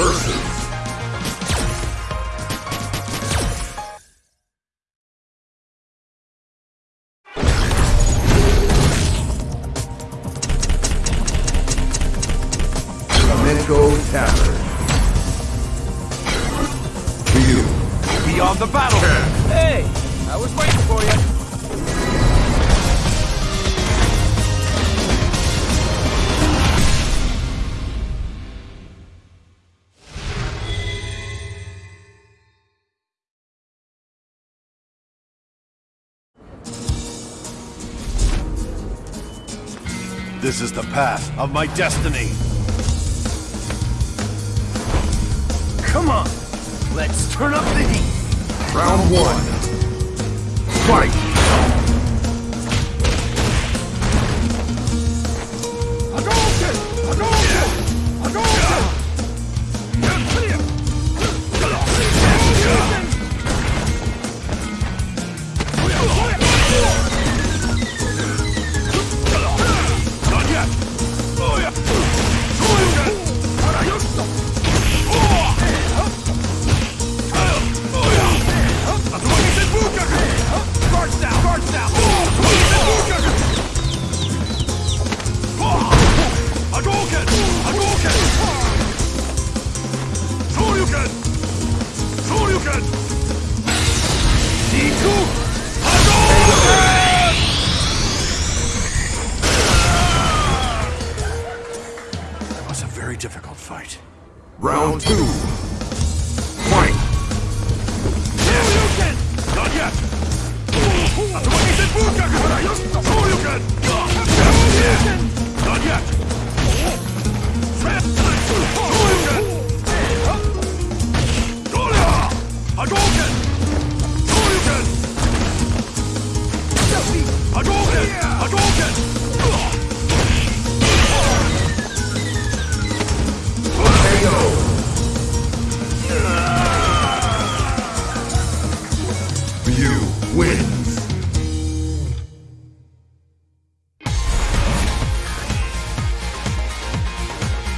versus. Flamenco Tavern. To you. Beyond the battle. Hey, I was waiting for you. This is the path of my destiny. Come on! Let's turn up the heat! Round one. Fight! That was a very difficult fight. Round two.